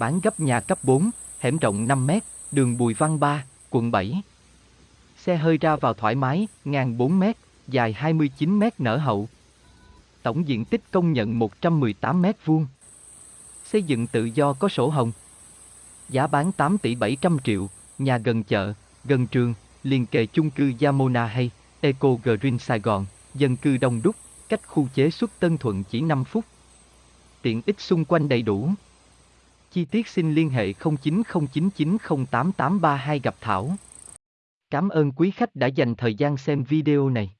bán gấp nhà cấp 4, hẻm rộng 5 mét, đường Bùi Văn 3, quận 7. Xe hơi ra vào thoải mái, ngang 4 mét, dài 29 mét nở hậu. Tổng diện tích công nhận 118 mét vuông. Xây dựng tự do có sổ hồng. Giá bán 8 tỷ 700 triệu, nhà gần chợ, gần trường, liền kề chung cư Yamona hay Eco Green Sài Gòn, dân cư đông đúc, cách khu chế xuất Tân Thuận chỉ 5 phút. Tiện ích xung quanh đầy đủ. Chi tiết xin liên hệ 0909908832 gặp Thảo. Cảm ơn quý khách đã dành thời gian xem video này.